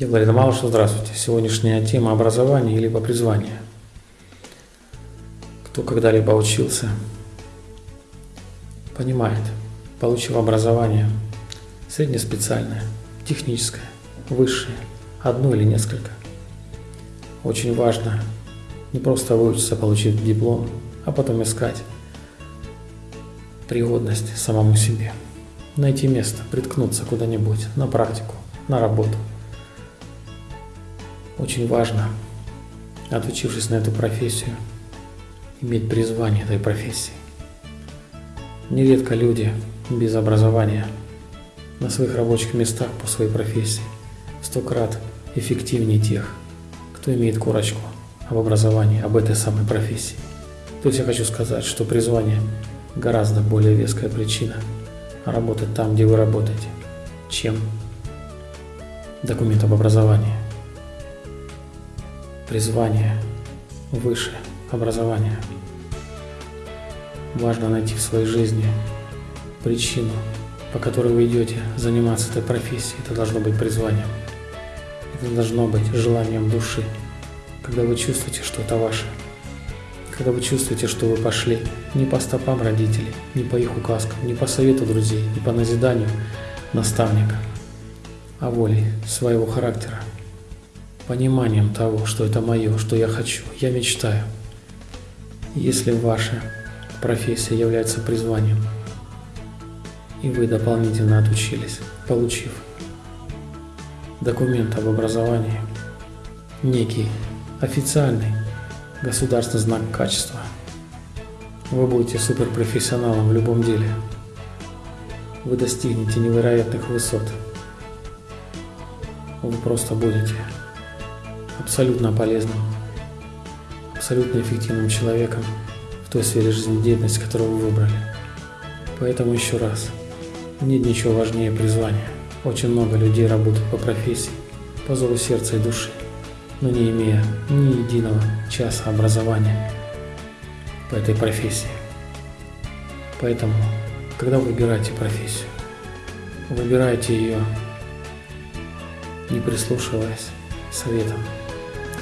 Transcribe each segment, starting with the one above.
Я Владимир Малышев, здравствуйте. Сегодняшняя тема образования или призвания. Кто когда-либо учился, понимает, получив образование среднеспециальное, техническое, высшее, одно или несколько. Очень важно не просто выучиться, получить диплом, а потом искать пригодность самому себе. Найти место, приткнуться куда-нибудь, на практику, на работу. Очень важно, отучившись на эту профессию, иметь призвание этой профессии. Нередко люди без образования на своих рабочих местах по своей профессии сто крат эффективнее тех, кто имеет корочку об образовании, об этой самой профессии. То есть я хочу сказать, что призвание гораздо более веская причина работать там, где вы работаете, чем документ об образовании. Призвание выше образования. Важно найти в своей жизни причину, по которой вы идете заниматься этой профессией. Это должно быть призванием. Это должно быть желанием души, когда вы чувствуете, что это ваше – когда вы чувствуете, что вы пошли не по стопам родителей, не по их указкам, не по совету друзей, не по назиданию наставника, а волей своего характера, пониманием того, что это мое, что я хочу, я мечтаю. Если ваша профессия является призванием, и вы дополнительно отучились, получив документ об образовании, некий официальный, государственный знак качества. Вы будете суперпрофессионалом в любом деле. Вы достигнете невероятных высот. Вы просто будете абсолютно полезным, абсолютно эффективным человеком в той сфере жизнедеятельности, которую вы выбрали. Поэтому еще раз, нет ничего важнее призвания. Очень много людей работают по профессии, по зову сердца и души но не имея ни единого часа образования по этой профессии. Поэтому, когда вы выбираете профессию, выбирайте ее, не прислушиваясь советам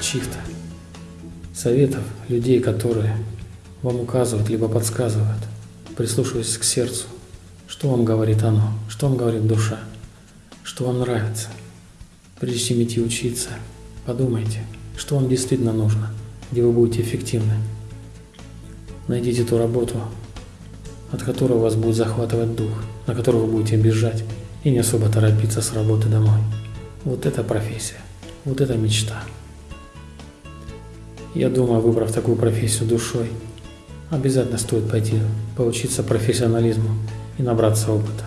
чьих-то, советов людей, которые вам указывают, либо подсказывают, прислушиваясь к сердцу, что вам говорит оно, что вам говорит душа, что вам нравится, прежде чем идти учиться – Подумайте, что вам действительно нужно, где вы будете эффективны. Найдите ту работу, от которой вас будет захватывать дух, на которую вы будете бежать и не особо торопиться с работы домой. Вот это профессия, вот это мечта. Я думаю, выбрав такую профессию душой, обязательно стоит пойти поучиться профессионализму и набраться опыта.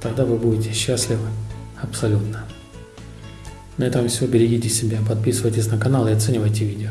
Тогда вы будете счастливы абсолютно. На этом все. Берегите себя, подписывайтесь на канал и оценивайте видео.